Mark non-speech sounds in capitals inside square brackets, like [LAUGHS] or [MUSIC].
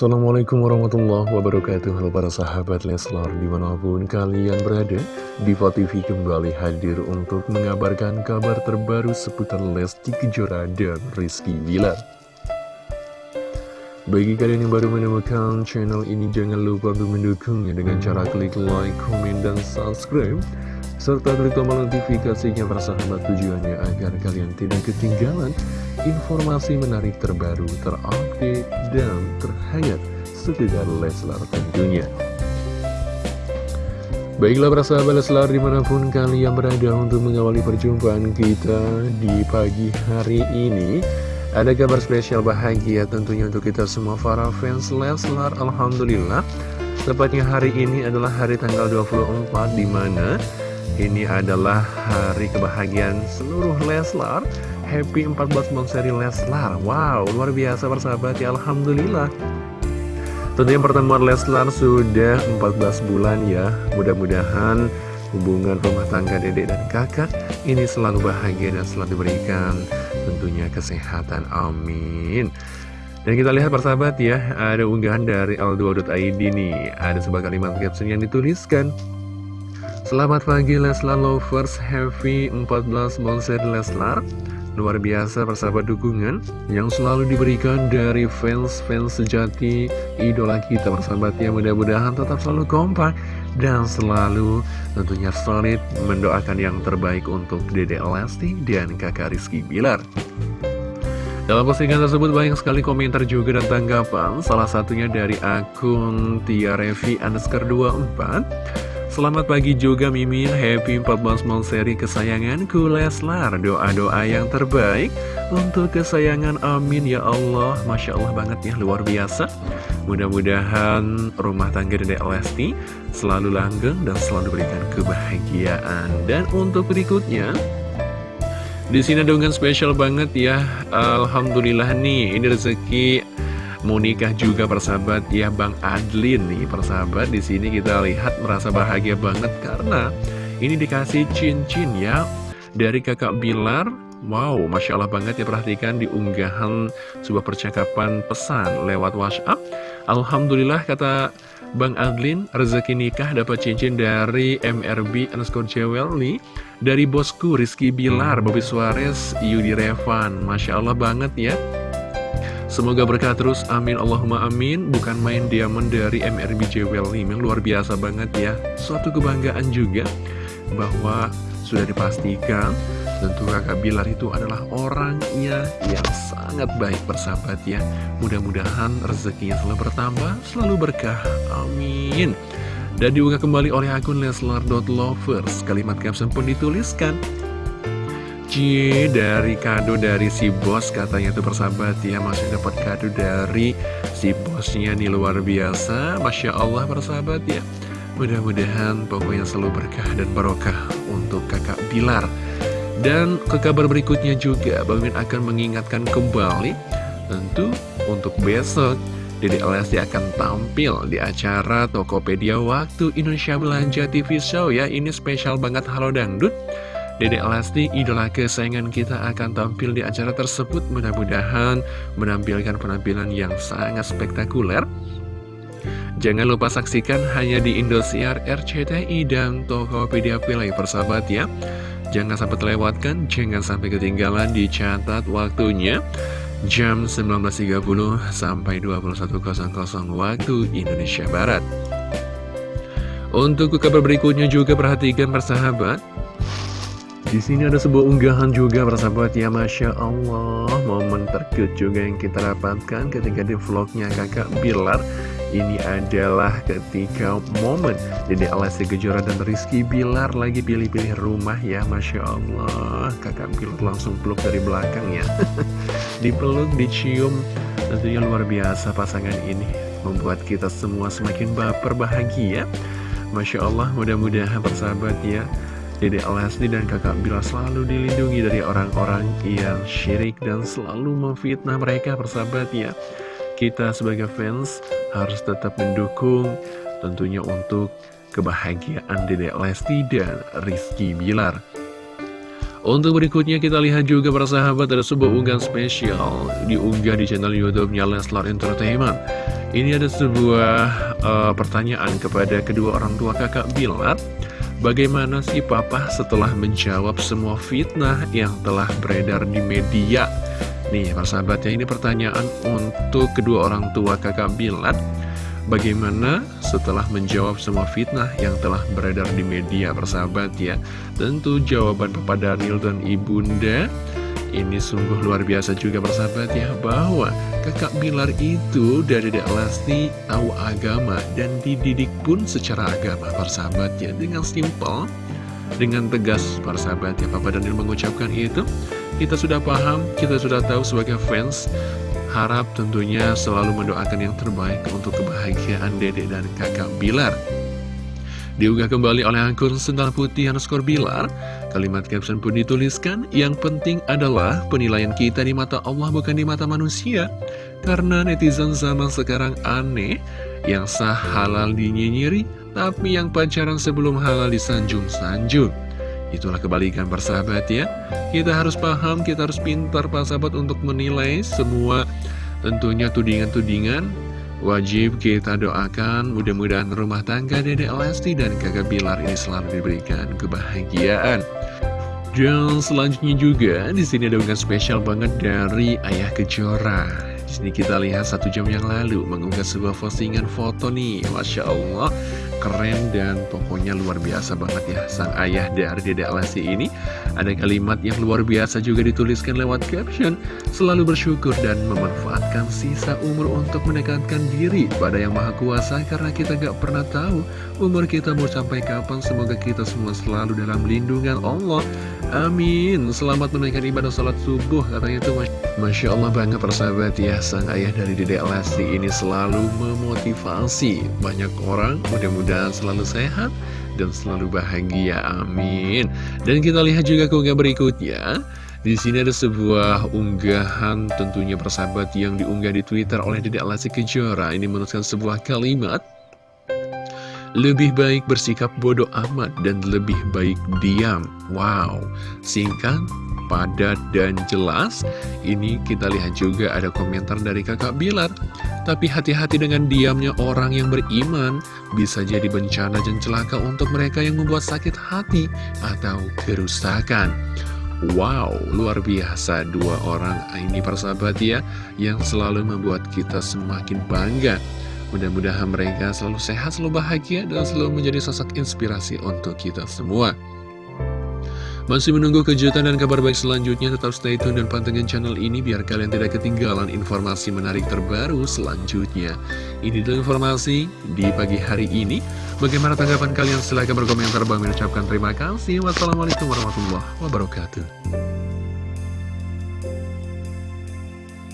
Assalamualaikum warahmatullahi wabarakatuh. Halo para sahabat Leslar di mana pun kalian berada Diva TV kembali hadir untuk mengabarkan kabar terbaru seputar Lesti Kejora dan Rizky Bilar. Bagi kalian yang baru menemukan channel ini jangan lupa untuk mendukungnya dengan cara klik like, komen, dan subscribe serta klik tombol notifikasinya persahabat tujuannya agar kalian tidak ketinggalan informasi menarik terbaru, terupdate, dan terhangat sekedar Leslar tentunya. Baiklah persahabat Leslar di mana pun kalian berada untuk mengawali perjumpaan kita di pagi hari ini Ada kabar spesial bahagia tentunya untuk kita semua para fans Leslar Alhamdulillah Tepatnya hari ini adalah hari tanggal 24 di mana ini adalah hari kebahagiaan seluruh Leslar. Happy 14 seri Leslar. Wow, luar biasa persahabat ya Alhamdulillah. Tentunya pertemuan Leslar sudah 14 bulan ya. Mudah-mudahan hubungan rumah tangga dedek dan kakak Ini selalu bahagia dan selalu diberikan tentunya kesehatan. Amin. Dan kita lihat persahabat ya, ada unggahan dari Aldo.id nih, ada sebuah kalimat caption yang dituliskan Selamat pagi Leslar Lovers. Happy 14 Monster Leslar. Luar biasa persahabat dukungan yang selalu diberikan dari fans-fans sejati idola kita persahabatnya mudah-mudahan tetap selalu kompak dan selalu tentunya solid mendoakan yang terbaik untuk Dede Lesti dan kakak Rizky Bilar. Dalam postingan tersebut banyak sekali komentar juga dan tanggapan Salah satunya dari akun Tiarevi underscore 24 Selamat pagi juga Mimin, happy 14 seri kesayanganku Leslar. Doa-doa yang terbaik untuk kesayangan. Amin ya Allah. Masya Allah banget ya, luar biasa. Mudah-mudahan rumah tangga Dedek Lesti selalu langgeng dan selalu berikan kebahagiaan. Dan untuk berikutnya di sini ada spesial banget ya. Alhamdulillah nih, ini rezeki mau nikah juga persahabat? Ya Bang Adlin nih persahabat di sini kita lihat merasa bahagia banget karena ini dikasih cincin ya. Dari kakak Bilar Wow, Masya Allah banget ya perhatikan di unggahan sebuah percakapan pesan lewat WhatsApp. Alhamdulillah kata Bang Adlin, rezeki nikah dapat cincin dari MRB underscore jewelry Dari bosku Rizky Bilar, Bobby Suarez, Yudi Revan. Masya Allah banget ya Semoga berkah terus, amin. Allahumma amin. Bukan main diamond dari MRB Jewel Memang luar biasa banget ya. Suatu kebanggaan juga Bahwa sudah dipastikan Tentu kakak Bilar itu adalah orangnya yang sangat baik bersahabat ya. Mudah-mudahan rezekinya selalu bertambah, selalu berkah, amin. Dan diunggah kembali oleh akun Leslar.lovers Kalimat caption pun dituliskan Cie dari kado dari si bos katanya tuh persahabat ya Masih dapat kado dari si bosnya nih luar biasa. Masya Allah persahabat ya. Mudah-mudahan pokoknya selalu berkah dan barokah untuk kakak Bilar Dan ke kabar berikutnya juga Bang Min akan mengingatkan kembali Tentu untuk besok Dede Lesti akan tampil di acara Tokopedia Waktu Indonesia Belanja TV Show ya. Ini spesial banget Halo Dangdut Dedek Lesti, idola kesayangan kita akan tampil di acara tersebut mudah-mudahan menampilkan penampilan yang sangat spektakuler. Jangan lupa saksikan hanya di Indosiar, RCTI, dan Tokopedia Play persahabat ya. Jangan sampai terlewatkan, jangan sampai ketinggalan dicatat waktunya jam 19.30 sampai 21.00 waktu Indonesia Barat. Untuk kabar berikutnya juga perhatikan persahabat di sini ada sebuah unggahan juga persahabat ya Masya Allah Momen terkejut juga yang kita dapatkan ketika di vlognya kakak Bilar. Ini adalah ketika momen Jadi Alessi Kejora dan Rizky Bilar lagi pilih-pilih rumah. Ya Masya Allah Kakak Bilar langsung peluk dari belakang ya. [LAUGHS] Dipeluk, dicium Tentunya luar biasa pasangan ini. Membuat kita semua semakin baper bahagia. Masya Allah mudah-mudahan persahabat ya Dede Lesti dan kakak Bila selalu dilindungi dari orang-orang yang syirik dan selalu memfitnah mereka persahabat ya. Kita sebagai fans harus tetap mendukung tentunya untuk kebahagiaan Dede Lesti dan Rizky Bilar. Untuk berikutnya kita lihat juga persahabat ada sebuah unggahan spesial diunggah di channel YouTube-nya Leslar Entertainment Ini ada sebuah uh, pertanyaan kepada kedua orang tua kakak Bilar Bagaimana sih papa setelah menjawab semua fitnah yang telah beredar di media? Nih persahabatnya ini pertanyaan untuk kedua orang tua kakak Bilar Bagaimana setelah menjawab semua fitnah yang telah beredar di media persahabat ya Tentu jawaban Papa Daniel dan Ibunda ini sungguh luar biasa juga persahabat ya Bahwa kakak Bilar itu dari Dek Lesti tahu agama Dan dididik pun secara agama persahabat ya Dengan simpel Dengan tegas persahabat ya Papa Daniel mengucapkan itu. Kita sudah paham, kita sudah tahu sebagai fans Harap tentunya selalu mendoakan yang terbaik untuk kebahagiaan dedek dan kakak Bilar. Diunggah kembali oleh akun Sendal Putih underscore Bilar Kalimat caption pun dituliskan Yang penting adalah penilaian kita di mata Allah bukan di mata manusia. Karena netizen zaman sekarang aneh Yang sah halal dinyinyiri Tapi yang pacaran sebelum halal disanjung-sanjung. Itulah kebalikan persahabat ya. Kita harus paham, kita harus pintar persahabat untuk menilai semua. Tentunya tudingan-tudingan Wajib kita doakan mudah-mudahan rumah tangga Dede Lesti dan kakak Bilar ini selalu diberikan kebahagiaan. Dan selanjutnya juga di sini ada unggahan spesial banget dari Ayah Kejora. Sini kita lihat satu jam yang lalu mengunggah sebuah postingan foto nih, masya Allah keren dan pokoknya luar biasa banget ya. Sang ayah dari Dede Lesti ini. Ada kalimat yang luar biasa juga dituliskan lewat caption. Selalu bersyukur dan memanfaatkan sisa umur untuk mendekatkan diri pada yang maha kuasa karena kita gak pernah tahu umur kita mau sampai kapan. Semoga kita semua selalu dalam lindungan Allah amin selamat menunaikan ibadah sholat subuh katanya itu Masya Allah banget persahabat ya sang ayah dari Dede Lesti ini selalu memotivasi banyak orang mudah-mudahan selalu sehat dan selalu bahagia. Amin. Dan kita lihat juga keunggah berikutnya. Di sini ada sebuah unggahan tentunya persahabat yang diunggah di Twitter oleh Dedek Lesti Kejora. Ini menuliskan sebuah kalimat. Lebih baik bersikap bodoh amat dan lebih baik diam. Wow, singkat, padat, dan jelas. Ini kita lihat juga ada komentar dari kakak Bilar. Tapi hati-hati dengan diamnya orang yang beriman Bisa jadi bencana dan celaka untuk mereka yang membuat sakit hati Atau kerusakan Wow, luar biasa dua orang ini persahabat ya Yang selalu membuat kita semakin bangga Mudah-mudahan mereka selalu sehat, selalu bahagia Dan selalu menjadi sosok inspirasi untuk kita semua masih menunggu kejutan dan kabar baik selanjutnya, tetap stay tune dan pantengin channel ini biar kalian tidak ketinggalan informasi menarik terbaru selanjutnya. Ini adalah informasi di pagi hari ini. Bagaimana tanggapan kalian? Silahkan berkomentar. Bang mengucapkan terima kasih. Wassalamualaikum warahmatullahi wabarakatuh.